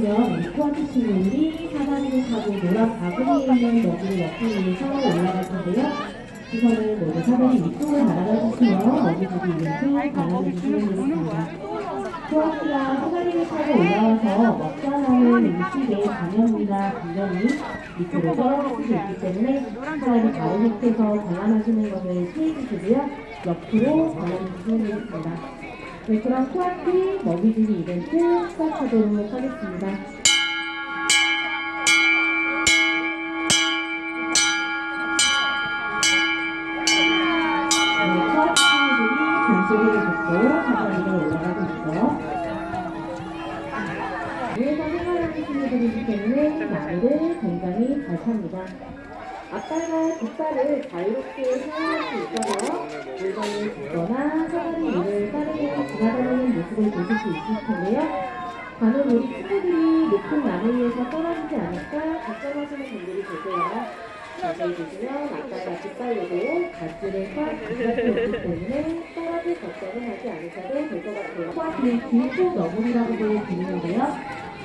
보시면 이 코아트 친구들이 사다리를 타고 노란 바구니에 있는 먹이를 먹기 위해서 올라갈 텐데요. 우선은 모두 사다리 위쪽을 바라봐 주시면 먹이들이 바라봐 주시면 되겠습니다. 코아트가 사다리를 타고 올라와서 먹자라는 음식의 잔염이나 분명히 밑으로 떨어질 수 있기 때문에 사다리 바로 밑에서 관람하시는 것을 피해 주시고요. 옆으로 관람해주시면 되겠습니다. 네, 그럼 코아트 먹이주기 이벤트 시작하도록 하겠습니다. 네, 코아트 친구들이 등소리를 듣고 사다리로 올라가고 있죠. 위에서 생활하는 친구들이기 때문에 나무를 굉장히 잘 탑니다. 앞발과 뒷발을 자유롭게 사용할 수 있어서 물건을 줍거나 사다리 위를 빠르게 지나다니는 모습을 보실 수 있을 텐데요. 간혹 우리 친구들이 높은 나무 위에서 떨어지지 않을까 걱정하시는 분들이 계세요. 자세히 보시면 앞발과 뒷발로도 갓질을 꽉 부착되었기 때문에 떨어질 걱정은 하지 않으셔도 될 것 같아요. 코아트는 길고 너구리라고도 불리는데요.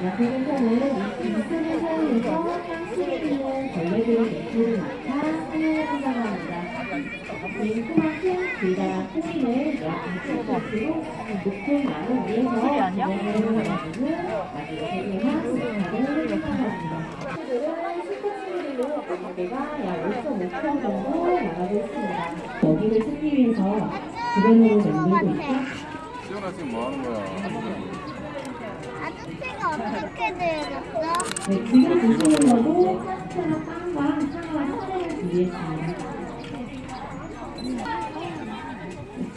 야생에서는 이 빈틈을 사용해서 띠는 벌레들의 매출을 맡아. 긴 크만큼 길다란 크기는 약 2cm로 높은 나무 위에서 구멍을 내주는 아주 세계한 작은 생각합니다. 친구들은 실컷친구들로 무게가 약 5.5kg 정도 나가고 있습니다. 먹이를 찾기 위해서 주변으로 맴돌고 있죠. 지금 뭐 하는 거야? 어떻게 되었어? 네, 지금 보시는 거도 파스타나 빵과 사과 사과를 준비했습니다.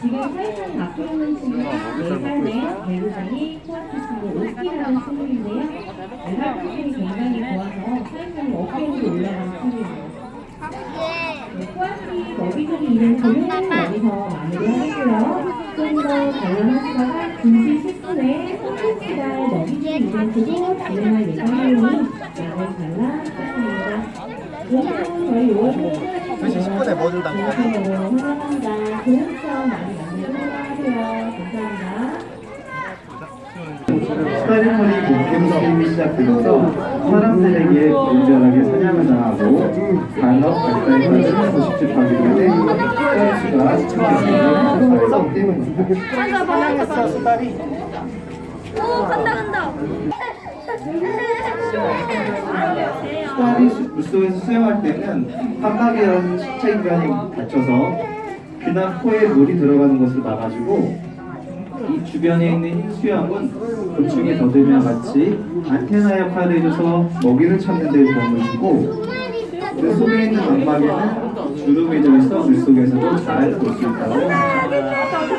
지금 살짝 갖고 있는 친구가 4살 내 배우장이 코아트 친구 오키라는 친구인데요. 네, 활동성이 굉장히 좋아서 살짝 어깨로 올라가는 친구입니다. 네, 코아티 먹이들이 이벤트는 여기서 마무리하겠고요. 좀더 관람하시다가 2시 10분에 선택지달 먹이들 이벤트도 진행할 예정이니 양을 관람하겠습니다. 오늘은 저희 5월 2시 10분에 뭐 준다고? 감사합니다. 좋은 많이 만들도록 하세요. 감사합니다. 스타리머니 목욕식이 시작되면서 사람들에게 분별하게 사냥을 당하고 간혹 발달과 신경 수집하기 위해 스타리가 스타리가 때문입니다. 오 간다 간다. 물속에서 수영할 때는 판막이라는 식체기관이 닫혀서 귀나 코에 물이 들어가는 것을 막아주고 이 주변에 있는 흰 수염은 곤충이 더듬이와 같이 안테나 역할을 해줘서 먹이를 찾는 데 도움을 주고 그 속에 있는 망막에는 주름이 들어있어 물속에서도 잘 볼 수 있다고 합니다.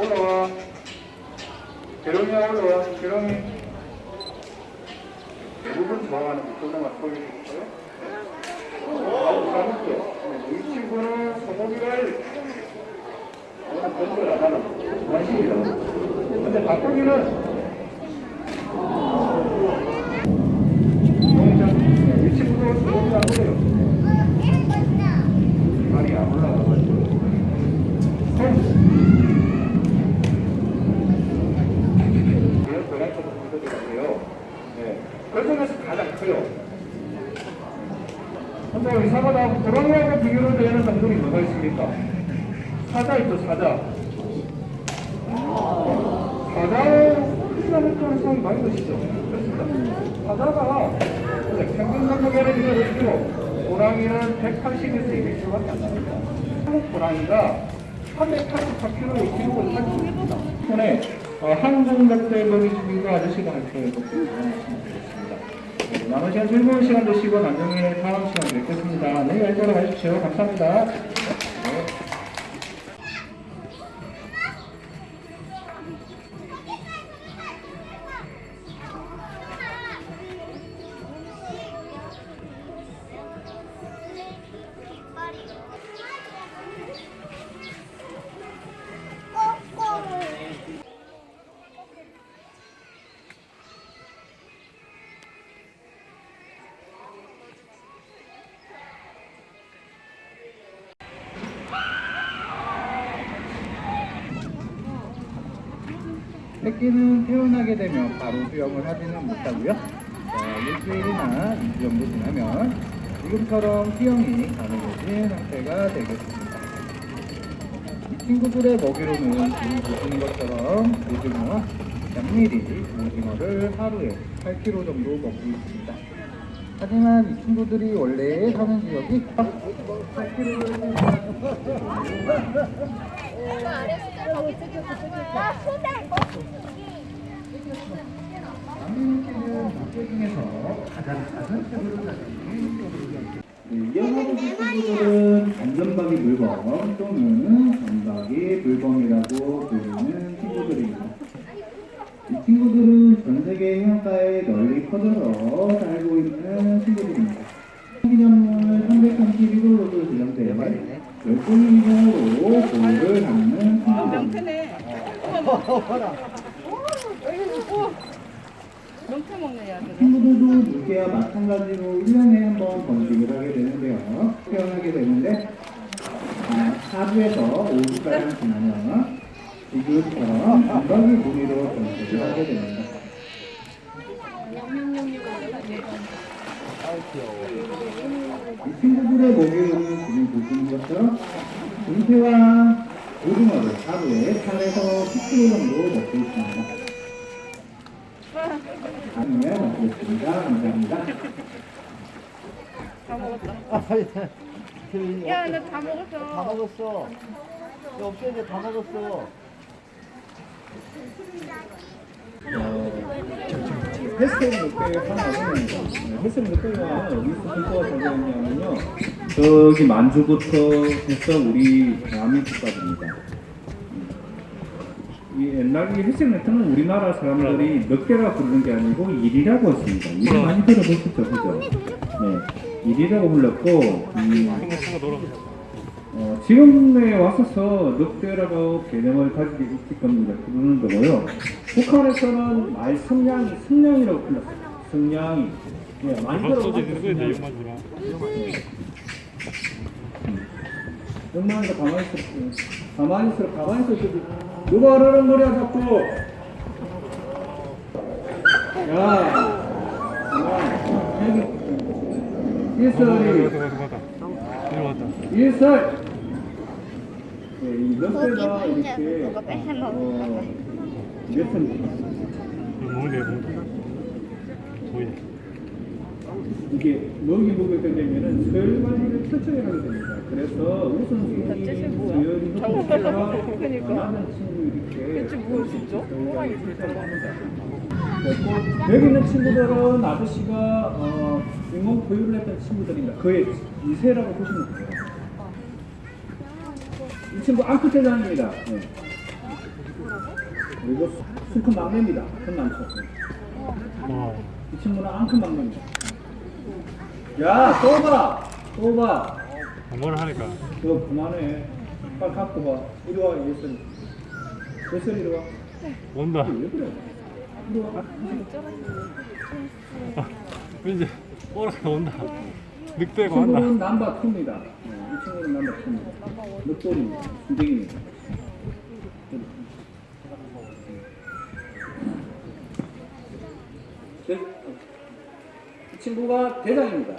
올라와. 계룡이야 올라와. 계룡이. 대부분 좋아하는 목소리만 보여주세요. 아주 잘했죠. 이 친구는 소고기를 오늘 공부를 안 하는 관심이다. 근데 바꾸기는 이 친구는 소고기를 안 먹어요. 말이 안 올라가가지고. 이런 고양이처럼 보여드릴게요. 네. 그 중에서 가장 커요. 근데 우리 사과다 고양이하고 비교를 되는 동물이 뭐가 있습니까? 사자 있죠, 사자. 사자의 크기라는 가능성이 많이. 그렇습니다. 사자가 평균 감독에는 비교해도 고랑이는 180에서 200kg밖에 안 납니다. 한국 고랑이가 384kg의 기록을 가지고 있습니다. 어, 먹이 주기가 아저씨가 할 거예요. 네, 남은 시간 즐거운 시간 되시고 나중에 다음 시간 뵙겠습니다. 네, 잘 들어가십시오. 감사합니다. 새끼는 태어나게 되면 바로 수영을 하지는 못하고요. 자, 일주일이나 이주 정도 지나면 지금처럼 수영이 가능해진 상태가 되겠습니다. 이 친구들의 먹이로는 지금 보시는 것처럼 오징어와 장미리 오징어를 하루에 8kg 정도 먹고 있습니다. 하지만 이 친구들이 원래 사는 지역이 8kg 가진 네, 이어가고 친구들은 안전박이 물범 또는 전박이 물범이라고 불리는 친구들입니다. 이 친구들은 전 세계 해안가에 널리 퍼져서 친구들도 물개와 마찬가지로 1년에 한 번 번식을 하게 되는데요. 태어나게 되는데 아, 4주에서 5주가량 지나면 지금처럼 감각이 무늬로 번식을 하게 됩니다. 이 친구들의 먹이로는 지금 보시는 것처럼 금태와 오징어를 하루에 8에서 10kg 정도 먹고 있습니다. 다음에 먹겠습니다. 감사합니다. 야, 나 다 먹었어. 다 먹었어. 야, 없어 이제 다 먹었어. 어디서 선수가 되냐면요 저기 만주부터 해서 우리 대한민국까지입니다. 이 옛날 롯데는 우리나라 사람들이 몇 개라 부르는 게 아니고 일이라고 했습니다. 일 많이 들어보셨죠 그죠? 네. 일이라고 불렀고 음, 어, 지금에 왔어서 늑대라고 개념을 가지고 있기 때문에 부르는 거고요. 북한에서는 말 성냥이, 성냥이라고 불렀어요. 성냥이. 예. 성냥이. 엄마가 가만히 있어. 가만히 있어. 가만히 있어. 누가 그러는 거야, 자꾸. 야. 여기. 일설이. 일설. 네, 이 늑대가 거기 혼자 이렇게 누가 뺏어 어, 몇 보이네. 이게 먹이 먹을 때 되면은 설관리를 철저히 하게 됩니다. 그래서 우선순위 수열이 높으니까 원하는 친구 이렇게. 대체 뭘 진짜? 여기 있는 친구들은 아저씨가 어, 인공 보유를 했던 친구들입니다. 그의 2세라고 보시면 돼요. 이 친구 앙크 대장입니다. 네. 그리고 수컷 막내입니다. 큰 남초. 어이 친구는 앙크 막내입니다. 야, 또 봐! 또 봐! 뭐를 하니까 너 그만해. 빨리 갖고 봐. 이리 와, 예슬. 예슬 이리 와. 온다 왜 그래? 이리 와. 이제 오라가 온다 이 늑대가 온다 친구는 남바 2입니다. 이 친구는 남바 2입니다. 늑돌입니다. 순댕입니다. 네. 이 친구가 대장입니다.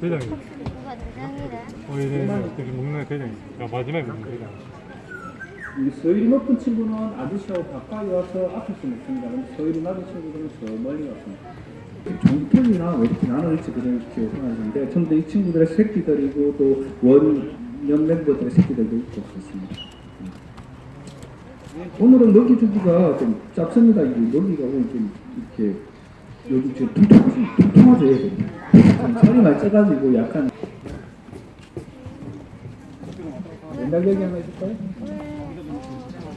대장이 누가 대장이래 어 이제 여기 먹는 대장이 야 마지막에 먹는 대장 이 서열이 높은 친구는 아저씨하고 가까이 와서 앞에서 먹습니다. 서열이 낮은 친구들은 저 멀리 왔습니다. 종편이나 왜 이렇게 나눠질지 이렇게 생각하는데 전부 이 친구들의 새끼들이고 또 원년 멤버들의 새끼들도 있고 그렇습니다. 오늘은 먹이 주기가 좀 짧습니다. 이게 먹이가 오늘 좀 이렇게 여기 지금. 얘들. 좀 살이 많이 쪄가지고 약간 옛날 얘기 하나 해줄까요?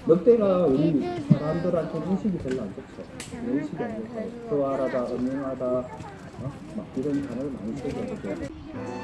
늑대가 우리 사람들한테 인식이 별로 안 좋죠. 인식이 안 좋고 소화하다, 음흉하다, 어? 막 이런 단어를 많이 쓰거든요.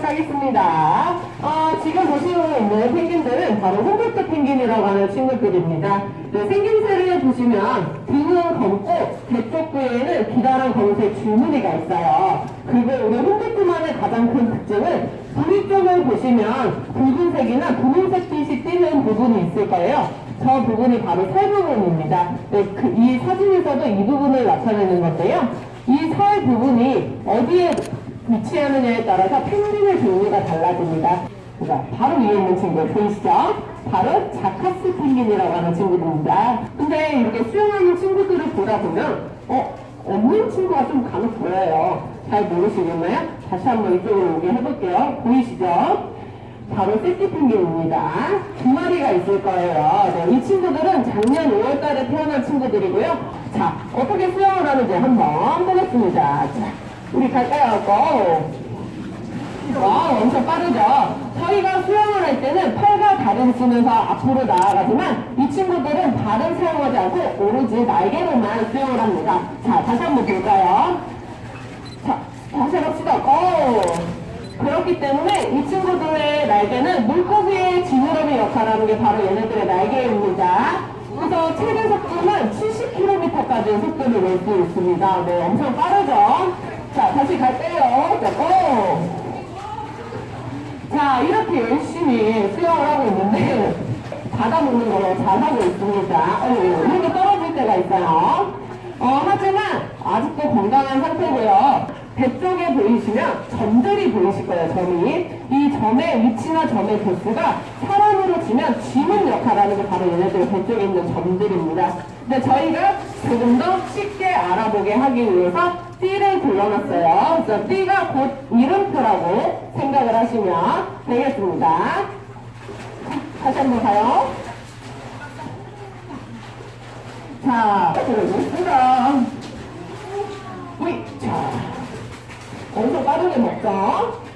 시작하겠습니다. 어, 지금 보시고 있는 펭귄들은 바로 홍백도 펭귄이라고 하는 친구들입니다. 네, 생김새를 보시면 등은 검고 배쪽 부위에는 기다란 검은색 줄무늬가 있어요. 그리고 우리 홍백도만의 가장 큰 특징은 부위 쪽을 보시면 붉은색이나 분홍색 빛이 띄는 부분이 있을 거예요. 저 부분이 바로 살 부분입니다. 네, 그, 이 사진에서도 이 부분을 나타내는 건데요. 이 살 부분이 어디에 위치하느냐에 따라서 펭귄의 종류가 달라집니다. 자, 바로 위에 있는 친구 보이시죠? 바로 자카스 펭귄이라고 하는 친구들입니다. 근데 이렇게 수영하는 친구들을 보다 보면 어? 없는 친구가 좀 간혹 보여요. 잘 모르시겠나요? 다시 한번 이쪽으로 오게 해볼게요. 보이시죠? 바로 새끼 펭귄입니다. 두 마리가 있을 거예요. 네, 이 친구들은 작년 5월달에 태어난 친구들이고요. 자, 어떻게 수영을 하는지 한번 보겠습니다. 자, 우리 갈까요? 고! 와, 엄청 빠르죠? 저희가 수영을 할 때는 팔과 다리를 쓰면서 앞으로 나아가지만 이 친구들은 발을 사용하지 않고 오로지 날개로만 수영을 합니다. 자, 다시 한번 볼까요? 자, 다시 해봅시다. 고! 그렇기 때문에 이 친구들의 날개는 물고기의 지느러미 역할을 하는 게 바로 얘네들의 날개입니다. 그래서 최대 속도는 70km까지 속도를 낼 수 있습니다. 네, 엄청 빠르죠? 자, 다시 갈게요. 자, 고! 자, 이렇게 열심히 수영을 하고 있는데, 받아먹는 걸로 잘하고 있습니다. 어, 이렇게 떨어질 때가 있어요. 어, 하지만 아직도 건강한 상태고요. 배 쪽에 보이시면 점들이 보이실 거예요, 점이. 이 점의 위치나 점의 개수가 사람으로 치면 지문 역할하는 게 바로 얘네들 배 쪽에 있는 점들입니다. 근데 저희가 조금 더 쉽게 알아보게 하기 위해서 띠를 불러놨어요. 그래서 띠가 곧 이름표라고 생각을 하시면 되겠습니다. 다시 한번 가요. 자, 들어보겠습니다. 우이, 자. 엄청 빠르게 먹죠?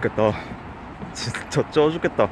죽겠다. 진짜 쪄 죽겠다